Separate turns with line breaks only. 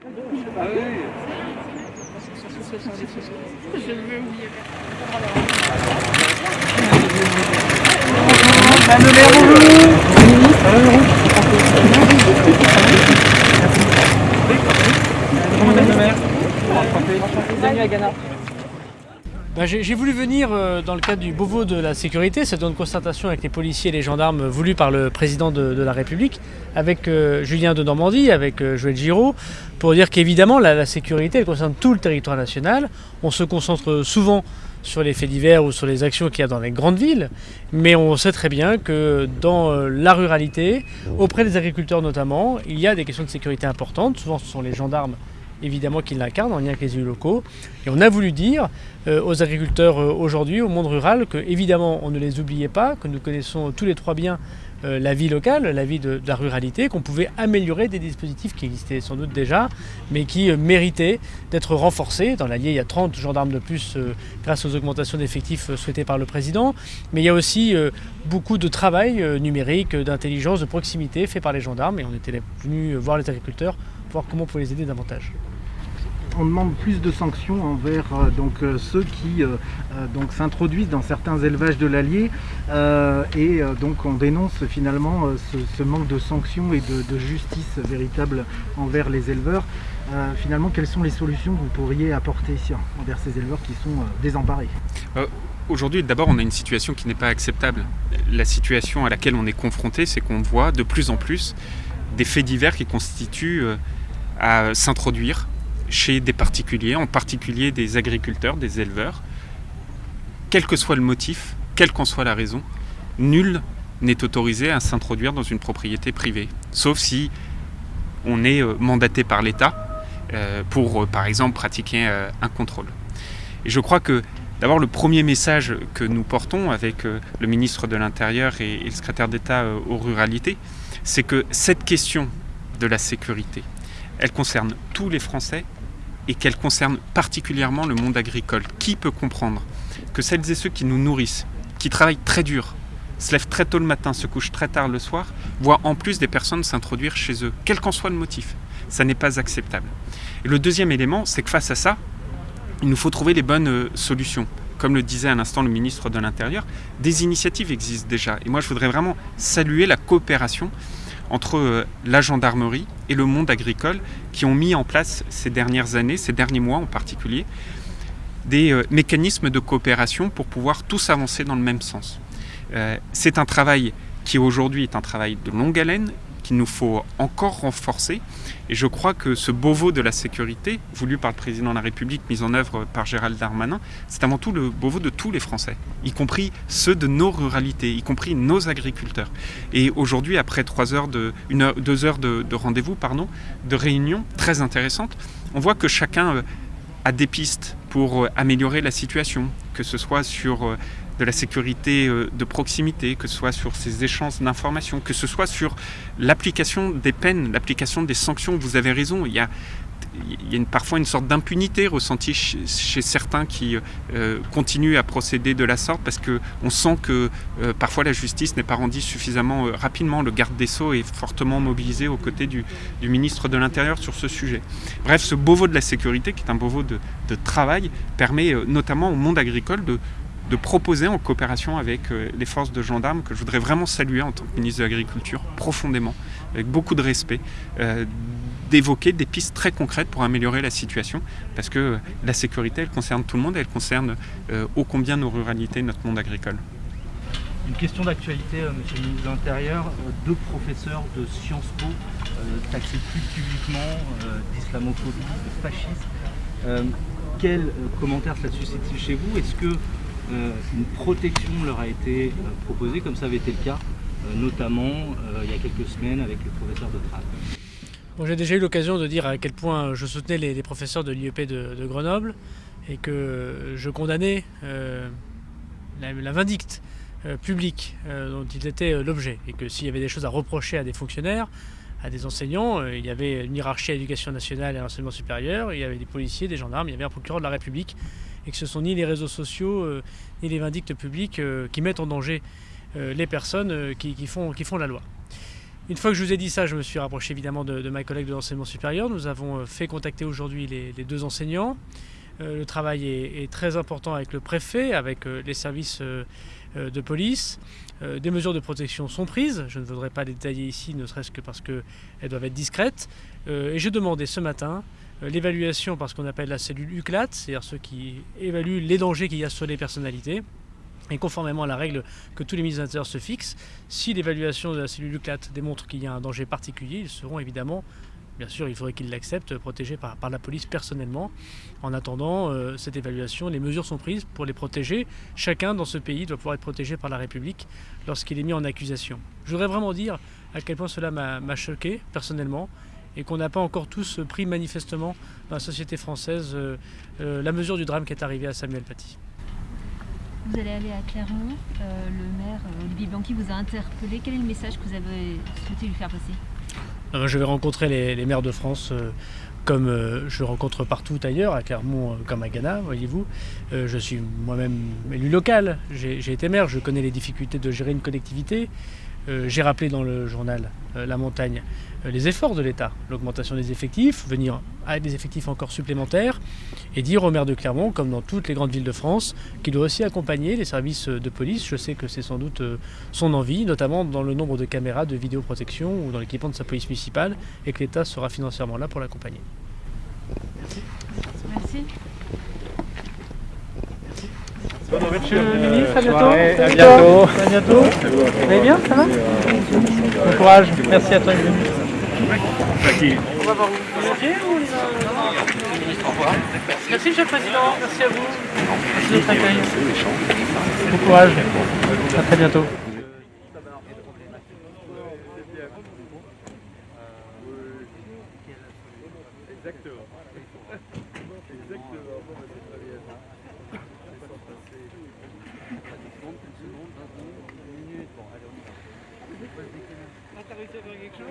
Ah oui Je Bienvenue à Ghana. Bah, J'ai voulu venir euh, dans le cadre du Beauvau de la sécurité, c'est une concertation avec les policiers et les gendarmes voulus par le président de, la République, avec euh, Julien de Normandie, avec euh, Joël Giraud, pour dire qu'évidemment la, sécurité concerne tout le territoire national. On se concentre souvent sur les faits divers ou sur les actions qu'il y a dans les grandes villes, mais on sait très bien que dans la ruralité, auprès des agriculteurs notamment, il y a des questions de sécurité importantes. Souvent ce sont les gendarmes évidemment qui l'incarnent en lien avec les élus locaux. Et on a voulu dire euh, aux agriculteurs euh, aujourd'hui, au monde rural, que évidemment on ne les oubliait pas, que nous connaissons tous les trois bien euh, la vie locale, la vie de, la ruralité, qu'on pouvait améliorer des dispositifs qui existaient sans doute déjà, mais qui méritaient d'être renforcés. Dans l'Allier, il y a 30 gendarmes de plus grâce aux augmentations d'effectifs souhaitées par le président, mais il y a aussi beaucoup de travail numérique, d'intelligence, de proximité fait par les gendarmes, et on était venus voir les agriculteurs voir comment on pouvait les aider davantage.
on demande plus de sanctions envers euh, donc, euh, ceux qui euh, donc, s'introduisent dans certains élevages de l'Allier euh, et euh, donc on dénonce finalement euh, ce, ce manque de sanctions et de, de justice véritable envers les éleveurs. Euh, finalement, quelles sont les solutions que vous pourriez apporter ici, envers ces éleveurs qui sont euh, désemparés?
Aujourd'hui, d'abord, on a une situation qui n'est pas acceptable. La situation à laquelle on est confronté, c'est qu'on voit de plus en plus des faits divers qui constituent à s'introduire chez des particuliers, en particulier des agriculteurs, des éleveurs. Quel que soit le motif, quelle qu'en soit la raison, nul n'est autorisé à s'introduire dans une propriété privée, sauf si on est euh, mandaté par l'État euh, pour, euh, par exemple, pratiquer un contrôle. Et je crois que D'abord, le premier message que nous portons avec le ministre de l'Intérieur et, le secrétaire d'État aux ruralités, c'est que cette question de la sécurité, elle concerne tous les Français et qu'elle concerne particulièrement le monde agricole. Qui peut comprendre que celles et ceux qui nous nourrissent, qui travaillent très dur, se lèvent très tôt le matin, se couchent très tard le soir, voient en plus des personnes s'introduire chez eux, quel qu'en soit le motif Ça n'est pas acceptable. Et le deuxième élément, c'est que face à ça, il nous faut trouver les bonnes euh, solutions. Comme le disait à l'instant le ministre de l'Intérieur, des initiatives existent déjà. Et moi, je voudrais vraiment saluer la coopération entre euh, la gendarmerie et le monde agricole qui ont mis en place ces dernières années, ces derniers mois en particulier, des euh, mécanismes de coopération pour pouvoir tous avancer dans le même sens. Euh, C'est un travail qui aujourd'hui est un travail de longue haleine, qu'il nous faut encore renforcer. Et je crois que ce Beauvau de la sécurité, voulu par le président de la République, mis en œuvre par Gérald Darmanin, c'est avant tout le Beauvau de tous les Français, y compris ceux de nos ruralités, y compris nos agriculteurs. Et aujourd'hui, après trois heures de, une deux heures de, de rendez-vous, pardon, de réunions très intéressantes, on voit que chacun euh, a des pistes pour euh, améliorer la situation, que ce soit sur euh, de la sécurité euh, de proximité, que ce soit sur ces échanges d'informations, que ce soit sur l'application des peines, l'application des sanctions. Vous avez raison, il y a, parfois une sorte d'impunité ressentie chez, certains qui euh, continuent à procéder de la sorte parce qu'on sent que euh, parfois la justice n'est pas rendue suffisamment rapidement. Le garde des Sceaux est fortement mobilisé aux côtés du, ministre de l'Intérieur sur ce sujet. Bref, ce Beauvau de la sécurité, qui est un Beauvau de, de travail, permet notamment au monde agricole de, de proposer en coopération avec euh, les forces de gendarmes, que je voudrais vraiment saluer en tant que ministre de l'Agriculture, profondément, avec beaucoup de respect, euh, d'évoquer des pistes très concrètes pour améliorer la situation, parce que euh, la sécurité, elle concerne tout le monde, elle concerne ô combien nos ruralités, notre monde agricole.
Une question d'actualité, monsieur le ministre de l'Intérieur. Deux professeurs de Sciences Po taxés plus publiquement d'islamophobie, de fascisme. Quel commentaire cela suscite chez vous? Est-ce que une protection leur a été euh, proposée, comme ça avait été le cas, euh, notamment euh, il y a quelques semaines avec les professeurs de
Bon, J'ai déjà eu l'occasion de dire à quel point je soutenais les, professeurs de l'IEP de, Grenoble et que je condamnais euh, la, vindicte euh, publique euh, dont ils étaient l'objet et que s'il y avait des choses à reprocher à des fonctionnaires, à des enseignants, euh, il y avait une hiérarchie à l'éducation nationale et à l'enseignement supérieur, il y avait des policiers, des gendarmes, il y avait un procureur de la République et que ce sont ni les réseaux sociaux euh, ni les vindictes publics euh, qui mettent en danger les personnes qui, font, la loi. Une fois que je vous ai dit ça, je me suis rapproché évidemment de, de ma collègue de l'enseignement supérieur. Nous avons euh, fait contacter aujourd'hui les, deux enseignants. Euh, le travail est, est, très important avec le préfet, avec euh, les services euh, euh de police. Euh, des mesures de protection sont prises. Je ne voudrais pas les détailler ici, ne serait-ce que parce qu'elles doivent être discrètes. et j'ai demandé ce matin l'évaluation par ce qu'on appelle la cellule UCLAT, c'est-à-dire ceux qui évaluent les dangers qu'il y a sur les personnalités. Et conformément à la règle que tous les ministres de l'Intérieur se fixent, si l'évaluation de la cellule UCLAT démontre qu'il y a un danger particulier, ils seront évidemment, bien sûr, il faudrait qu'ils l'acceptent, protégés par, par, la police personnellement. En attendant euh, cette évaluation, les mesures sont prises pour les protéger. Chacun dans ce pays doit pouvoir être protégé par la République lorsqu'il est mis en accusation. Je voudrais vraiment dire à quel point cela m'a choqué personnellement et qu'on n'a pas encore tous pris manifestement dans la société française euh, euh, la mesure du drame qui est arrivé à Samuel Paty.
Vous allez aller à Clermont, euh, le maire Olivier Blanqui vous a interpellé. Quel est le message que vous avez souhaité lui faire passer?
Je vais rencontrer les, les, maires de France comme je rencontre partout ailleurs, à Clermont comme à Ghana, voyez-vous. je suis moi-même élu local, j'ai été maire, je connais les difficultés de gérer une collectivité. J'ai rappelé dans le journal La Montagne les efforts de l'État, l'augmentation des effectifs, venir avec des effectifs encore supplémentaires, et dire au maire de Clermont, comme dans toutes les grandes villes de France, qu'il doit aussi accompagner les services de police. Je sais que c'est sans doute son envie, notamment dans le nombre de caméras de vidéoprotection ou dans l'équipement de sa police municipale, et que l'État sera financièrement là pour l'accompagner.
Merci. Merci.
Monsieur le ministre, à bientôt.
À bientôt.
À bientôt. Vous allez bien Ça va Bon courage. Merci à toi. On va voir vous. Revoir. Merci Monsieur le Président. Merci à vous. Merci de votre accueil. Bon courage. À très bientôt. Ah, t'as réussi à faire quelque chose?